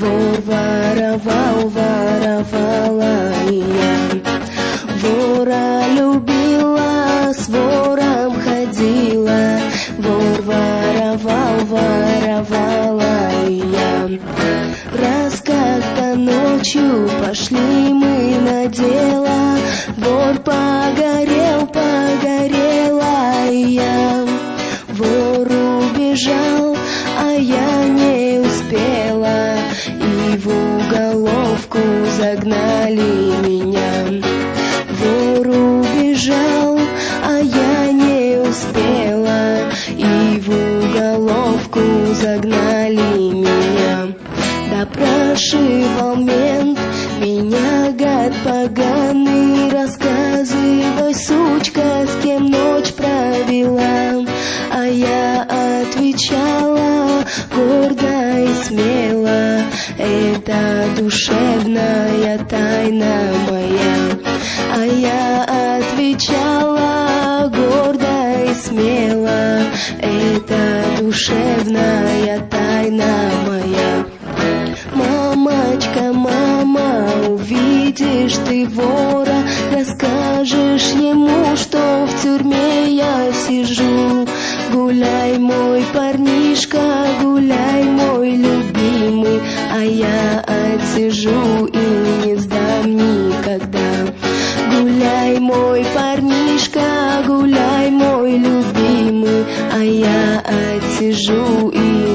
воровал, воровала и я. Вора любила, с вором ходила, вор воровал, воровала и я. Раз как-то ночью пошли загнали меня. Вор убежал, а я не успела, и в уголовку загнали меня. Допрашивал мент, меня гад поганый, рассказывай, сучка, с кем ночь провела. А я отвечала это душевная тайна моя. А я отвечала гордо и смело, это душевная тайна моя. Мамочка, мама, увидишь ты вора, расскажешь ему, что в тюрьме я сижу. Гуляй, мой парнишка, гуляй, мой любимый, а я отсижу и не сдам никогда. Гуляй, мой парнишка, гуляй, мой любимый, а я отсижу и